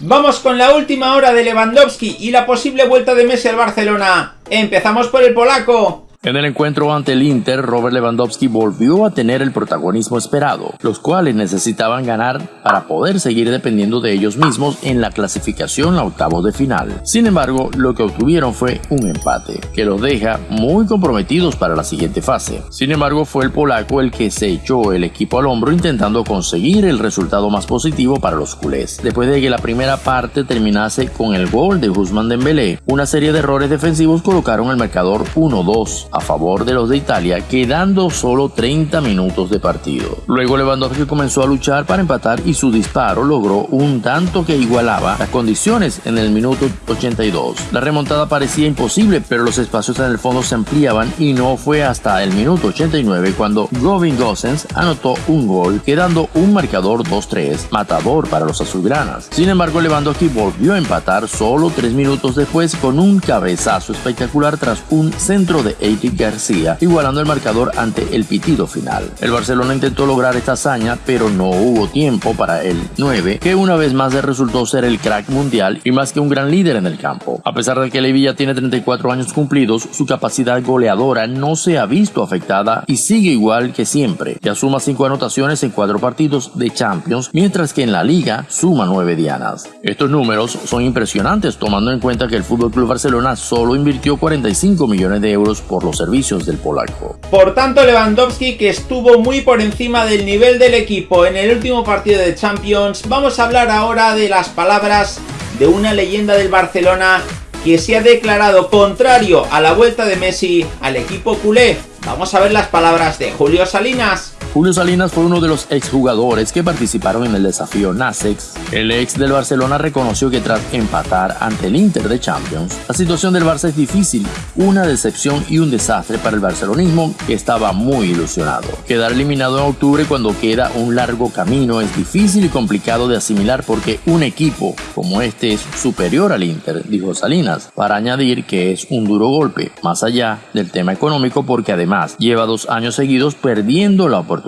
Vamos con la última hora de Lewandowski y la posible vuelta de Messi al Barcelona. Empezamos por el polaco. En el encuentro ante el Inter, Robert Lewandowski volvió a tener el protagonismo esperado, los cuales necesitaban ganar para poder seguir dependiendo de ellos mismos en la clasificación a octavos de final. Sin embargo, lo que obtuvieron fue un empate, que los deja muy comprometidos para la siguiente fase. Sin embargo, fue el polaco el que se echó el equipo al hombro intentando conseguir el resultado más positivo para los culés. Después de que la primera parte terminase con el gol de Guzmán Dembélé, una serie de errores defensivos colocaron el marcador 1-2 a favor de los de Italia, quedando solo 30 minutos de partido. Luego Lewandowski comenzó a luchar para empatar y su disparo logró un tanto que igualaba las condiciones en el minuto 82. La remontada parecía imposible, pero los espacios en el fondo se ampliaban y no fue hasta el minuto 89 cuando Govin Gosens anotó un gol, quedando un marcador 2-3, matador para los azulgranas. Sin embargo, Lewandowski volvió a empatar solo 3 minutos después con un cabezazo espectacular tras un centro de García, igualando el marcador ante el pitido final. El Barcelona intentó lograr esta hazaña, pero no hubo tiempo para el 9, que una vez más resultó ser el crack mundial y más que un gran líder en el campo. A pesar de que Levilla tiene 34 años cumplidos, su capacidad goleadora no se ha visto afectada y sigue igual que siempre, que suma 5 anotaciones en 4 partidos de Champions, mientras que en la liga suma 9 dianas. Estos números son impresionantes tomando en cuenta que el FC Barcelona solo invirtió 45 millones de euros por servicios del polaco. Por tanto, Lewandowski, que estuvo muy por encima del nivel del equipo en el último partido de Champions, vamos a hablar ahora de las palabras de una leyenda del Barcelona que se ha declarado contrario a la vuelta de Messi al equipo culé. Vamos a ver las palabras de Julio Salinas. Julio Salinas fue uno de los exjugadores que participaron en el desafío NASEX. El ex del Barcelona reconoció que tras empatar ante el Inter de Champions, la situación del Barça es difícil, una decepción y un desastre para el barcelonismo que estaba muy ilusionado. Quedar eliminado en octubre cuando queda un largo camino es difícil y complicado de asimilar porque un equipo como este es superior al Inter, dijo Salinas, para añadir que es un duro golpe, más allá del tema económico porque además lleva dos años seguidos perdiendo la oportunidad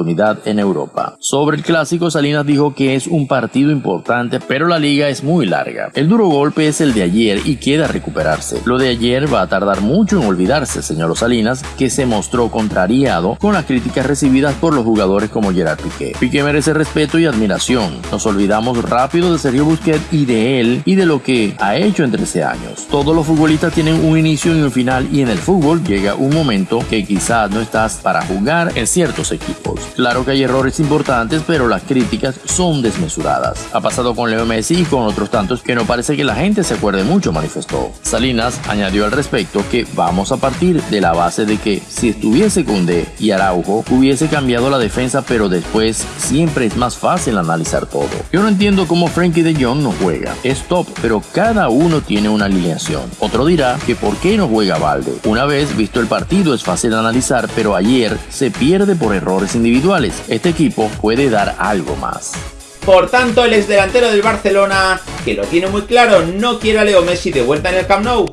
en Europa. Sobre el clásico, Salinas dijo que es un partido importante, pero la liga es muy larga. El duro golpe es el de ayer y queda recuperarse. Lo de ayer va a tardar mucho en olvidarse, señaló Salinas, que se mostró contrariado con las críticas recibidas por los jugadores como Gerard Piqué. Piqué merece respeto y admiración. Nos olvidamos rápido de Sergio Busquets y de él y de lo que ha hecho en 13 años. Todos los futbolistas tienen un inicio y un final y en el fútbol llega un momento que quizás no estás para jugar en ciertos equipos. Claro que hay errores importantes, pero las críticas son desmesuradas. Ha pasado con Leo Messi y con otros tantos que no parece que la gente se acuerde mucho, manifestó. Salinas añadió al respecto que vamos a partir de la base de que si estuviese Cundé y Araujo hubiese cambiado la defensa, pero después siempre es más fácil analizar todo. Yo no entiendo cómo Frankie de Jong no juega. Es top, pero cada uno tiene una alineación. Otro dirá que por qué no juega Valde. Una vez visto el partido es fácil analizar, pero ayer se pierde por errores individuales individuales. Este equipo puede dar algo más. Por tanto, el ex delantero del Barcelona, que lo tiene muy claro, no quiere a Leo Messi de vuelta en el Camp Nou.